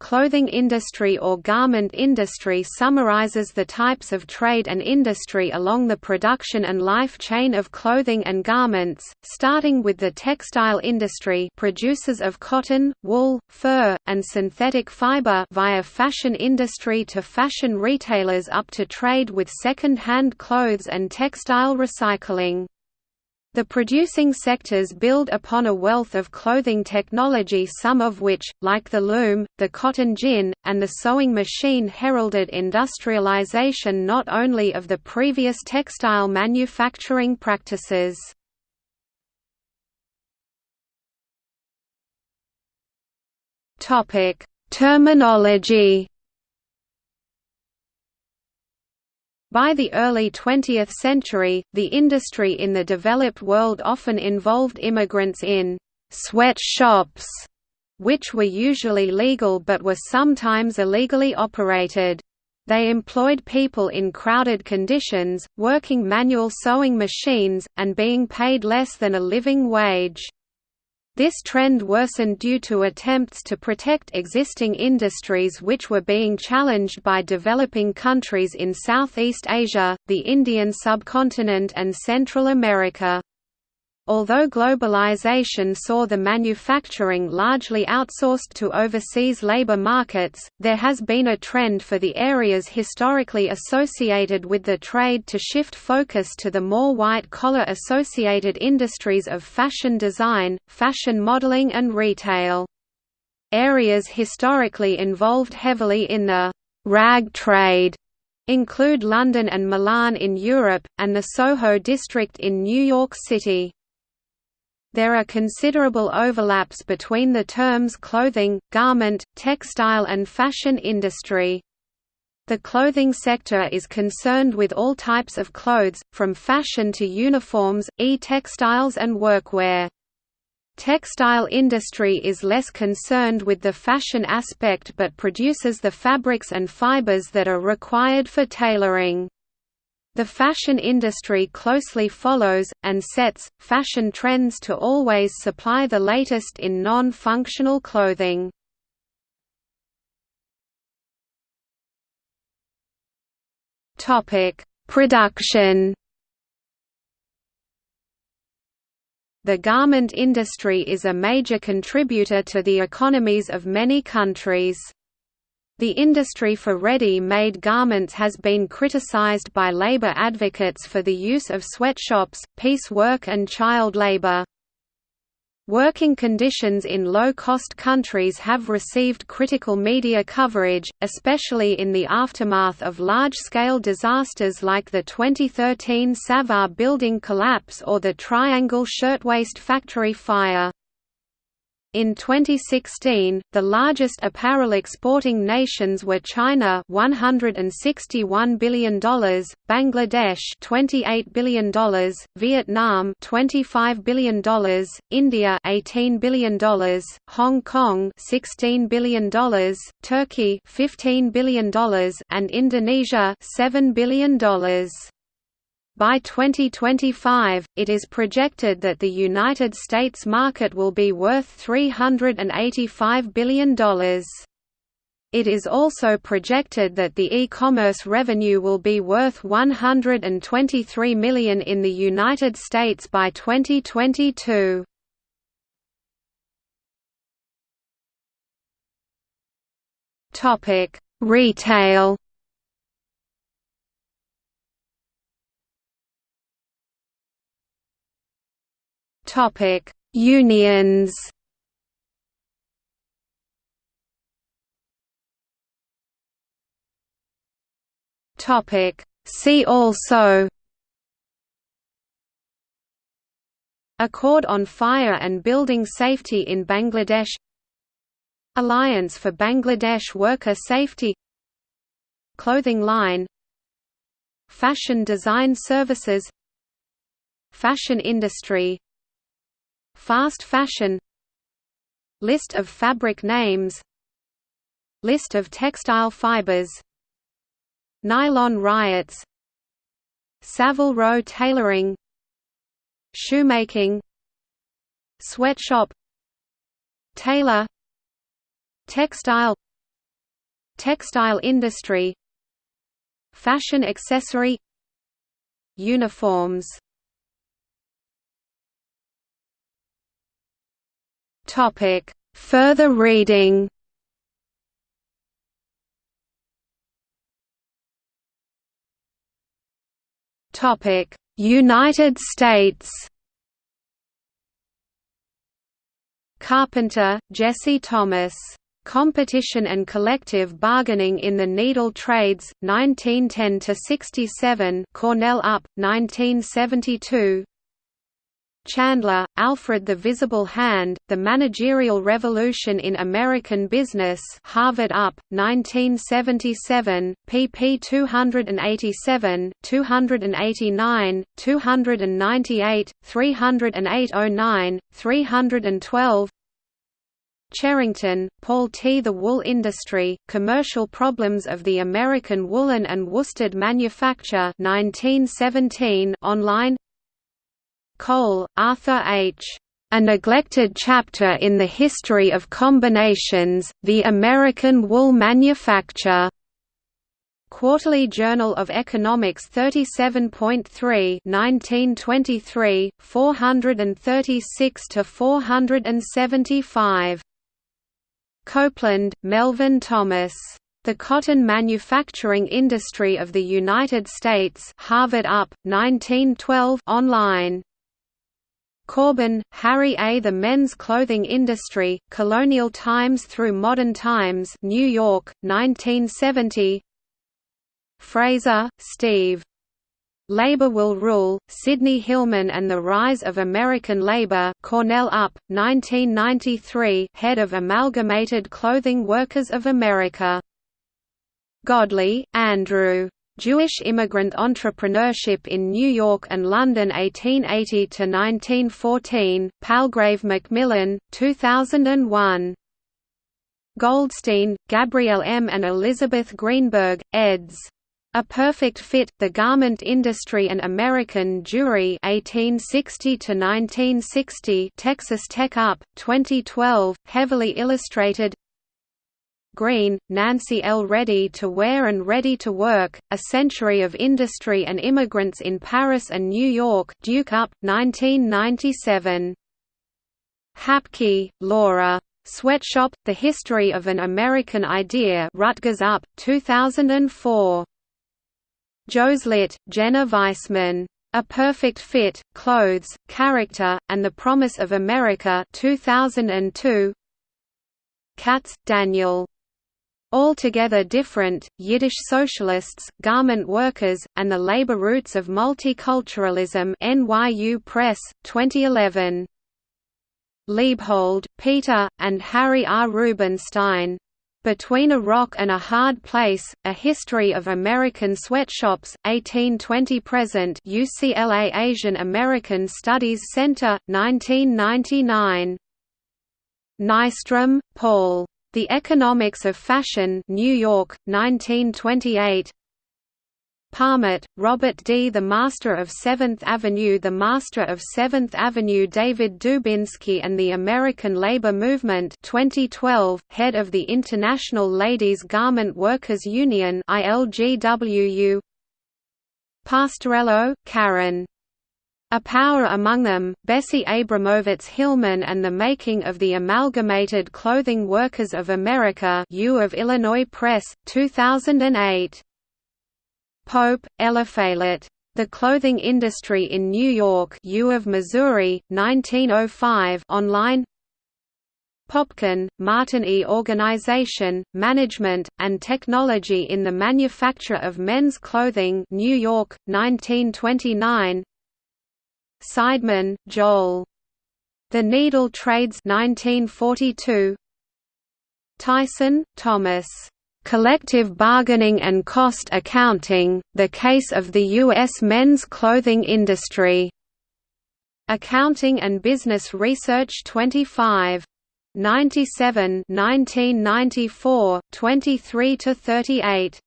clothing industry or garment industry summarizes the types of trade and industry along the production and life chain of clothing and garments, starting with the textile industry producers of cotton, wool, fur, and synthetic fiber via fashion industry to fashion retailers up to trade with second-hand clothes and textile recycling. The producing sectors build upon a wealth of clothing technology some of which, like the loom, the cotton gin, and the sewing machine heralded industrialization not only of the previous textile manufacturing practices. Terminology By the early 20th century, the industry in the developed world often involved immigrants in «sweatshops», which were usually legal but were sometimes illegally operated. They employed people in crowded conditions, working manual sewing machines, and being paid less than a living wage. This trend worsened due to attempts to protect existing industries which were being challenged by developing countries in Southeast Asia, the Indian subcontinent and Central America. Although globalization saw the manufacturing largely outsourced to overseas labor markets, there has been a trend for the areas historically associated with the trade to shift focus to the more white-collar associated industries of fashion design, fashion modeling and retail. Areas historically involved heavily in the «rag trade» include London and Milan in Europe, and the Soho district in New York City. There are considerable overlaps between the terms clothing, garment, textile and fashion industry. The clothing sector is concerned with all types of clothes, from fashion to uniforms, e-textiles and workwear. Textile industry is less concerned with the fashion aspect but produces the fabrics and fibers that are required for tailoring. The fashion industry closely follows, and sets, fashion trends to always supply the latest in non-functional clothing. Production The garment industry is a major contributor to the economies of many countries. The industry for ready-made garments has been criticized by labor advocates for the use of sweatshops, piece work and child labor. Working conditions in low-cost countries have received critical media coverage, especially in the aftermath of large-scale disasters like the 2013 Savar building collapse or the Triangle Shirtwaist Factory fire. In 2016, the largest apparel exporting nations were China $161 billion, Bangladesh $28 billion, Vietnam $25 billion, India $18 billion, Hong Kong $16 billion, Turkey $15 billion, and Indonesia $7 billion. By 2025, it is projected that the United States market will be worth $385 billion. It is also projected that the e-commerce revenue will be worth 123 million in the United States by 2022. Retail Topic: Unions. Topic: See also. Accord on Fire and Building Safety in Bangladesh. Alliance for Bangladesh Worker Safety. Clothing line. Fashion Design Services. Fashion industry Fast fashion List of fabric names List of textile fibers Nylon riots Savile Row tailoring Shoemaking Sweatshop Tailor Textile Textile industry Fashion accessory Uniforms Topic. Further reading Topic: United States. Carpenter, Jesse Thomas. Competition and Collective Bargaining in the Needle Trades, 1910–67 Cornell UP, 1972 Chandler, Alfred The Visible Hand, The Managerial Revolution in American Business Harvard UP, 1977, pp 287, 289, 298, 308–09, 312 Cherrington, Paul T. The Wool Industry, Commercial Problems of the American Woolen and Worsted Manufacture 1917 online Cole, Arthur H. A Neglected Chapter in the History of Combinations, The American Wool Manufacture. Quarterly Journal of Economics 37.3 1923, 436–475. Copeland, Melvin Thomas. The Cotton Manufacturing Industry of the United States Harvard UP, 1912 online. Cobrin, Harry A. The Men's Clothing Industry, Colonial Times Through Modern Times New York, 1970 Fraser, Steve. Labor Will Rule, Sidney Hillman and the Rise of American Labor Cornell UP, 1993 Head of Amalgamated Clothing Workers of America. Godley, Andrew. Jewish Immigrant Entrepreneurship in New York and London 1880–1914, Palgrave Macmillan, 2001. Goldstein, Gabrielle M. and Elizabeth Greenberg, eds. A Perfect Fit, The Garment Industry and American Jewry 1860–1960 Texas Tech Up, 2012, heavily illustrated Green, Nancy L. Ready to Wear and Ready to Work, A Century of Industry and Immigrants in Paris and New York Duke Up, 1997. Hapke, Laura. Sweatshop, The History of an American Idea Rutgers Up, 2004. Joslit, Jenna Weissman. A Perfect Fit, Clothes, Character, and the Promise of America 2002. Katz, Daniel. Altogether different, Yiddish socialists, garment workers, and the labor roots of multiculturalism NYU Press, 2011. Liebhold, Peter, and Harry R. Rubenstein. Between a Rock and a Hard Place, A History of American Sweatshops, 1820–present UCLA Asian American Studies Center, 1999. Nystrom, Paul. The Economics of Fashion New York, 1928 Parmet, Robert D. The Master of Seventh Avenue The Master of Seventh Avenue David Dubinsky and the American Labor Movement 2012, Head of the International Ladies Garment Workers Union ILGWU Pastorello, Karen a Power Among Them, Bessie Abramowitz Hillman and the Making of the Amalgamated Clothing Workers of America U of Illinois Press, 2008. Pope, Ella Eliphalet. The Clothing Industry in New York U of Missouri, 1905 online Popkin, Martin E. Organization, Management, and Technology in the Manufacture of Men's Clothing New York, 1929 Seidman, Joel. The Needle Trades 1942. Tyson, Thomas. Collective Bargaining and Cost Accounting, The Case of the U.S. Men's Clothing Industry. Accounting and Business Research 25. 97 1994, 23–38